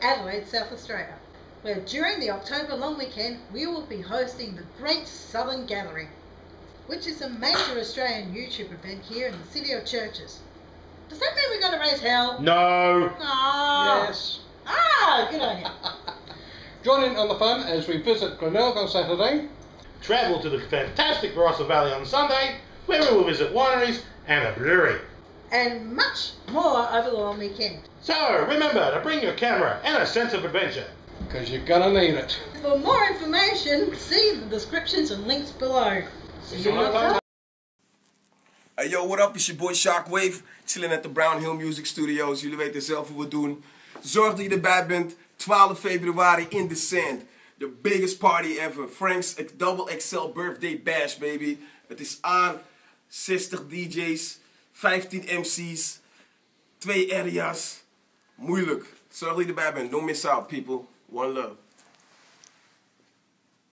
South Australia, where during the October long weekend we will be hosting the Great Southern Gathering, which is a major Australian YouTube event here in the city of Churches. Does that mean we're going to raise hell? No. Ah, Yes. Ah, good on you. Join in on the fun as we visit Glenelg on Saturday. Travel to the fantastic Barossa Valley on Sunday, where we will visit wineries and a brewery. And much more over the long weekend. So remember to bring your camera and a sense of adventure. Because you're going to need it. For more information, see the descriptions and links below. See you in October. Hey yo, what up? It's your boy Shockwave. Chilling at the Brown Hill Music Studios. Jullie weten zelf hoe we het doen. Zorg dat je erbij bent. 12 februari in the Sand. The biggest party ever. Frank's Double XL Birthday Bash, baby. Het is aan. 60 DJ's. 15 MC's. 2 areas. Moeilijk. Zorg dat je erbij bent. Don't miss out, people. One love.